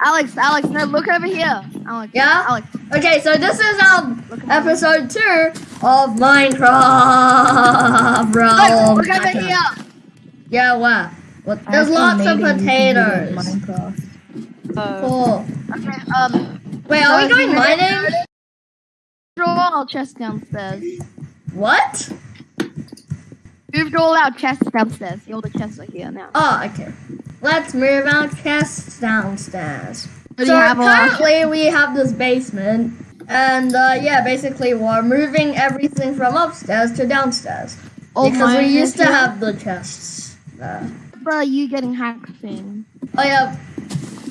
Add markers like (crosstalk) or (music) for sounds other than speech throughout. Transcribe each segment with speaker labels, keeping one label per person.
Speaker 1: Alex, Alex, no, look over here. Alex,
Speaker 2: Yeah?
Speaker 1: Alex,
Speaker 2: Okay, so this is our
Speaker 1: look over
Speaker 2: episode two of Minecraft, bro.
Speaker 1: Look, look over here.
Speaker 2: Yeah, what? What? There's lots of
Speaker 3: made a YouTube video of
Speaker 2: potatoes.
Speaker 3: Minecraft.
Speaker 1: Oh.
Speaker 2: Cool.
Speaker 1: Okay, um,
Speaker 2: Wait, are we going
Speaker 1: you-
Speaker 2: mining?
Speaker 1: throw all our chests downstairs.
Speaker 2: What?
Speaker 1: Moved all our chests downstairs. All the chests are here now.
Speaker 2: Oh, okay. Let's move our chests downstairs.
Speaker 1: Do
Speaker 2: So
Speaker 1: have all our
Speaker 2: currently we have this basement, and uh, yeah, basically we're moving everything from upstairs to downstairs
Speaker 1: all
Speaker 2: because we used to have the chests there.
Speaker 1: Are you getting hacked thing?
Speaker 2: Oh yeah,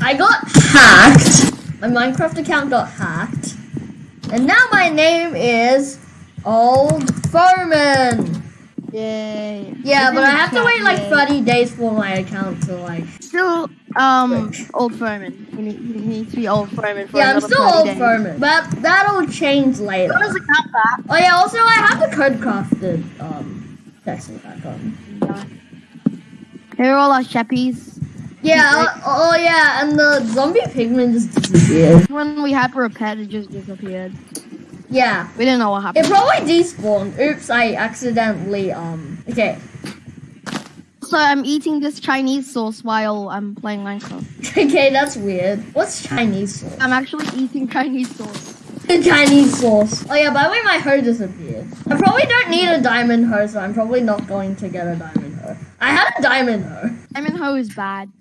Speaker 2: I got hacked. My Minecraft account got hacked, and now my name is Old Furman.
Speaker 1: Yay.
Speaker 2: Yeah, but I have to wait like 30 days for my account to like.
Speaker 1: Still, um, old Furman. You need, you need to be old Furman for
Speaker 2: Yeah, I'm still Old
Speaker 1: days.
Speaker 2: Furman, but that'll change later.
Speaker 1: What does it count back?
Speaker 2: Oh yeah, also I have the code crafted um text back on.
Speaker 1: Here are all our sheppies.
Speaker 2: Yeah, uh, oh yeah, and the zombie pigman just disappeared.
Speaker 1: When we had to repair, it just disappeared.
Speaker 2: Yeah.
Speaker 1: We don't know what happened.
Speaker 2: It probably despawned. Oops, I accidentally um okay.
Speaker 1: So I'm eating this Chinese sauce while I'm playing Minecraft. (laughs)
Speaker 2: Okay, that's weird. What's Chinese sauce?
Speaker 1: I'm actually eating Chinese sauce.
Speaker 2: The Chinese sauce. Oh yeah, by the way, my hoe disappeared. I probably don't need a diamond hoe, so I'm probably not going to get a diamond hoe. I had a diamond hoe.
Speaker 1: Diamond hoe is bad.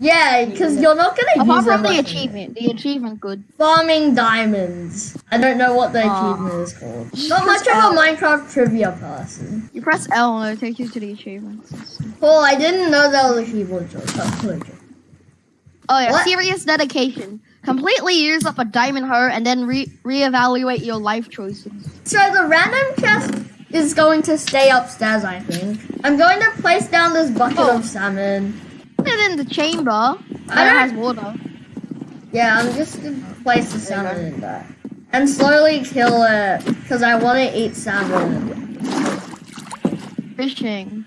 Speaker 2: Yeah, because you're not gonna
Speaker 1: Apart
Speaker 2: use
Speaker 1: from the achievement, the achievement good.
Speaker 2: Farming diamonds. I don't know what the
Speaker 1: Aw.
Speaker 2: achievement is called.
Speaker 1: Just
Speaker 2: Not much
Speaker 1: press
Speaker 2: of a Minecraft trivia person.
Speaker 1: You press L and it'll take you to the achievements.
Speaker 2: Oh, I didn't know that was a keyboard shortcut.
Speaker 1: Oh yeah,
Speaker 2: What?
Speaker 1: serious dedication. Completely use up a diamond hoe and then re reevaluate your life choices.
Speaker 2: So the random chest is going to stay upstairs, I think. I'm going to place down this bucket
Speaker 1: Oh.
Speaker 2: of salmon.
Speaker 1: It in the chamber.
Speaker 2: I
Speaker 1: That
Speaker 2: don't-
Speaker 1: has water.
Speaker 2: Yeah, I'm just gonna place the salmon in there. And slowly kill it, because I want to eat salmon.
Speaker 1: Fishing.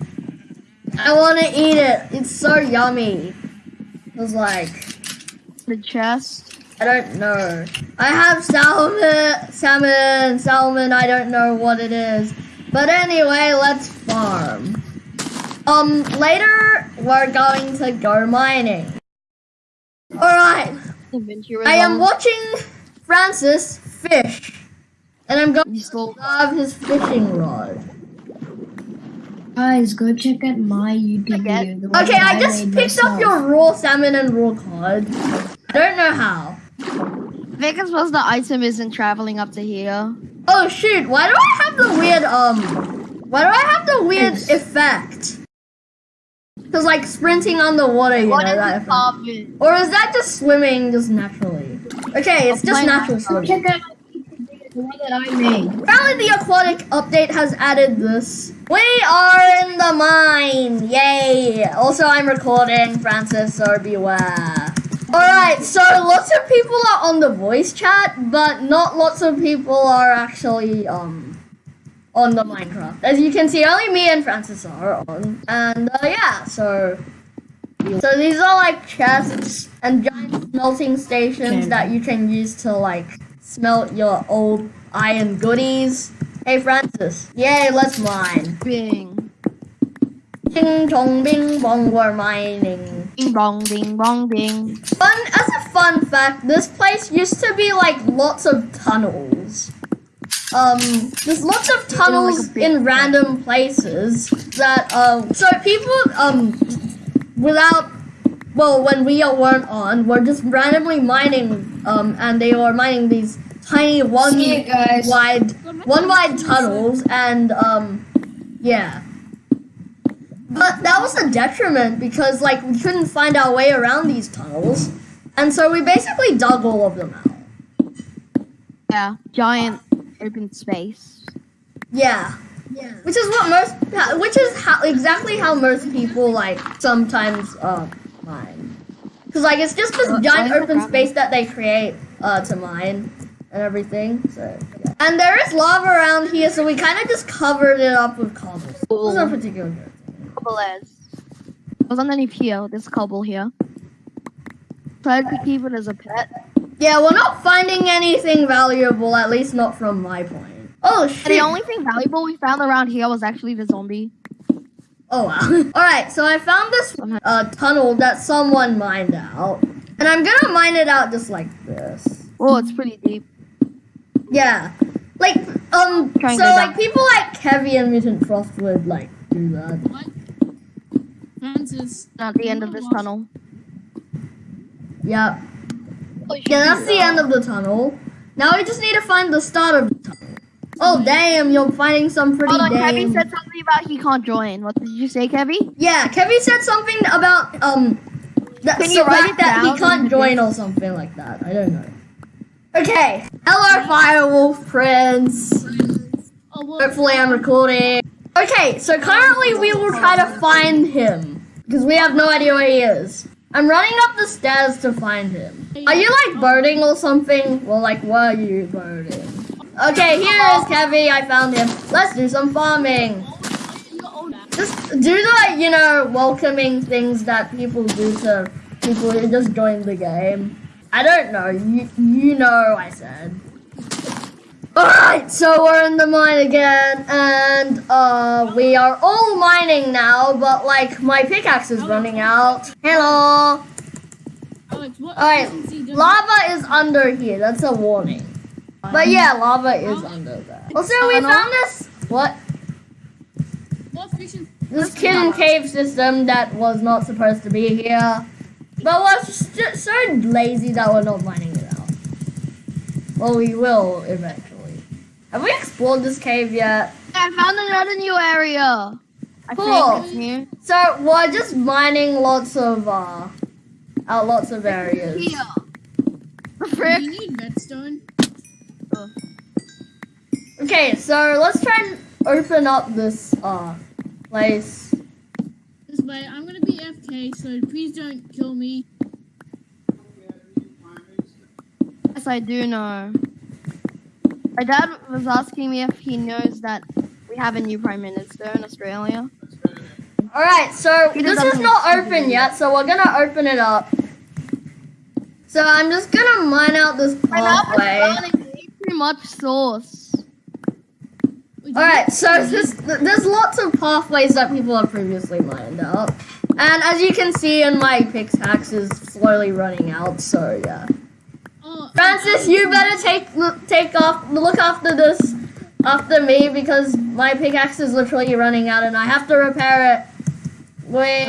Speaker 2: I want to eat it. It's so yummy. It was like,
Speaker 1: The chest.
Speaker 2: I don't know. I have salmon, salmon, salmon. I don't know what it is. But anyway, let's farm. Um, later we're going to go mining. Alright, I am watching Francis fish. And I'm going
Speaker 1: You stole.
Speaker 2: to have his fishing rod.
Speaker 3: Guys, go check out my YouTube
Speaker 1: Forget.
Speaker 3: video.
Speaker 2: Okay,
Speaker 3: that
Speaker 2: I just
Speaker 3: made
Speaker 2: picked up your raw salmon and raw cod. I don't know how.
Speaker 1: I think it's because the item isn't traveling up to here.
Speaker 2: Oh shoot, why do I have the weird, um, why do I have the weird
Speaker 3: It's-
Speaker 2: effect? Cause like sprinting on the water, you
Speaker 1: What
Speaker 2: know
Speaker 1: is
Speaker 2: that
Speaker 1: this
Speaker 2: Or is that just swimming just naturally? Okay, it's just natural swimming.
Speaker 3: check out my YouTube video, the one that I made.
Speaker 2: Apparently the aquatic update has added this. We are in the mine! Yay! Also I'm recording, Francis, so beware. Alright, so lots of people are on the voice chat, but not lots of people are actually um on the Minecraft. As you can see, only me and Francis are on. And uh, yeah, so so these are like chests and giant smelting stations
Speaker 3: Okay.
Speaker 2: that you can use to like smelt your old iron goodies. Hey Francis, yay, let's mine.
Speaker 1: Bing.
Speaker 2: Ding dong bing bong, we're mining.
Speaker 1: Ding bong, ding bong, ding.
Speaker 2: Fun as a fun fact, this place used to be like lots of tunnels. Um, there's lots of
Speaker 1: like a
Speaker 2: tunnels in random places that um, so people um, without well, when we weren't on, were just randomly mining um, and they were mining these tiny one
Speaker 3: See guys.
Speaker 2: wide one wide tunnels and um, yeah. But that was a detriment because like we couldn't find our way around these tunnels, and so we basically dug all of them out.
Speaker 1: Yeah. Giant open space.
Speaker 2: Yeah, yeah. Which is what most, which is how exactly how most people like sometimes uh mine. Because like it's just this
Speaker 1: Uh,
Speaker 2: giant open space that they create uh to mine and everything. So yeah. and there is lava around here, so we kind of just covered it up with cobble. It was no particular good.
Speaker 1: Cobble is. Was underneath here. This cobble here. Decided to keep it as a pet.
Speaker 2: Yeah, we're not finding anything valuable, at least not from my point. Oh shit.
Speaker 1: The only thing valuable we found around here was actually the zombie.
Speaker 2: Oh wow. (laughs) Alright, so I found this uh, tunnel that someone mined out. And I'm gonna mine it out just like this.
Speaker 1: Oh, it's pretty deep.
Speaker 2: Yeah. Like, um, so like people like Kevy and Mutant Frost would like do that.
Speaker 4: What? Francis.
Speaker 1: At the end of this tunnel.
Speaker 2: Yeah. Yeah, that's the end of the tunnel. Now we just need to find the start of the tunnel. Oh damn, you're finding some pretty
Speaker 1: Hold on. Kevin said something about he can't join. What did you say, Kevin?
Speaker 2: Yeah, Kevy said something about um that,
Speaker 1: Can
Speaker 2: so
Speaker 1: you write
Speaker 2: that,
Speaker 1: it
Speaker 2: that
Speaker 1: down?
Speaker 2: he can't join or something like that. I don't know. Okay. Hello, Firewolf Prince.
Speaker 4: Oh,
Speaker 2: Hopefully, I'm recording. Okay, so currently we will try to find him because we have no idea where he is. I'm running up the stairs to find him. Are you like birding or something? Well, like, were you birding? Okay, here is Kevy. I found him. Let's do some farming. Just do the, you know, welcoming things that people do to people who just joined the game. I don't know. You, you know, I said. Alright, so we're in the mine again, and uh, we are all mining now, but like my pickaxe is running out. Hello. Alright, lava is under here. That's a warning. But yeah, lava is under there. Also, we found this. What? This hidden cave system that was not supposed to be here. But just so lazy that we're not mining it out. Well, we will eventually. Have we explored this cave yet?
Speaker 1: I found another new area. I
Speaker 2: Cool.
Speaker 1: think.
Speaker 2: So we're just mining lots of uh, out lots of areas.
Speaker 1: Here. The
Speaker 4: Do
Speaker 1: frick?
Speaker 4: you need redstone?
Speaker 2: Okay, so let's try and open up this uh place.
Speaker 4: This way, I'm gonna be FK, so please don't kill me.
Speaker 1: Yes, I do know. My dad was asking me if he knows that we have a new prime minister in Australia.
Speaker 2: All right, so
Speaker 1: He
Speaker 2: this is not open yet, so we're gonna open it up. So I'm just gonna mine out this
Speaker 1: My dad was
Speaker 2: pathway.
Speaker 1: too much sauce.
Speaker 2: All right, so there's, there's lots of pathways that people have previously mined out, and as you can see, in my pickaxe is slowly running out. So yeah, Francis, you better take take off look after this after me because my pickaxe is literally running out, and I have to repair it. Wait,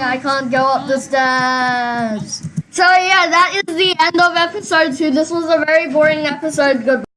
Speaker 2: I can't go up the stairs. So yeah, that is the end of episode two. This was a very boring episode. Goodbye.